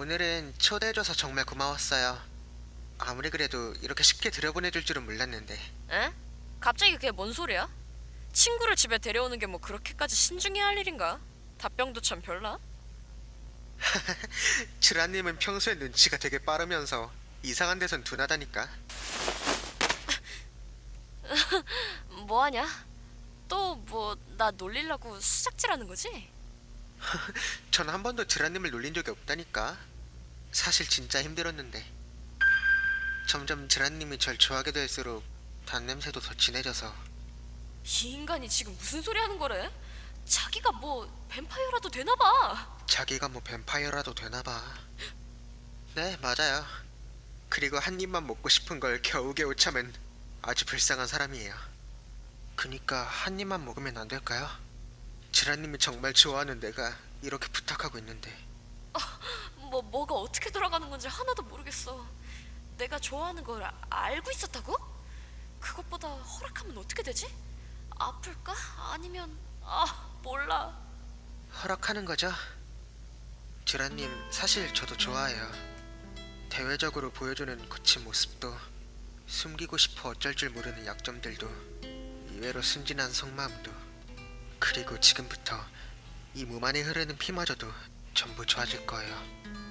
오늘은 초대해줘서 정말 고마웠어요. 아무리 그래도 이렇게 쉽게 들여보내줄 줄은 몰랐는데. 에? 갑자기 그게 뭔 소리야? 친구를 집에 데려오는 게 뭐 그렇게까지 신중해야 할 일인가? 답변도 참 별나? 주라님은 평소에 눈치가 되게 빠르면서 이상한 데선 둔하다니까. 뭐하냐? 또 뭐 나 놀리려고 수작질하는 거지? 전 한 번도 주라님을 놀린 적이 없다니까. 사실 진짜 힘들었는데. 점점 주라님이 절 좋아하게 될수록 단냄새도 더 진해져서 이 인간이 지금 무슨 소리 하는 거래? 자기가 뭐 뱀파이어라도 되나 봐. 자기가 뭐 뱀파이어라도 되나봐. 네, 맞아요. 그리고 한 입만 먹고 싶은 걸 겨우겨우 참은 아주 불쌍한 사람이에요. 그니까 한 입만 먹으면 안 될까요? 지라님이 정말 좋아하는 내가 이렇게 부탁하고 있는데 뭐 뭐가 어떻게 돌아가는 건지 하나도 모르겠어. 내가 좋아하는 걸 아- 알고 있었다고? 그것보다 허락하면 어떻게 되지? 아플까? 아니면 아 몰라. 허락하는 거죠? 지라님 사실 저도 좋아해요. 대외적으로 보여주는 거친 모습도 숨기고 싶어 어쩔 줄 모르는 약점들도 이외로 순진한 속마음도 그리고 지금부터 이 몸 안에 흐르는 피마저도 전부 좋아질 거예요.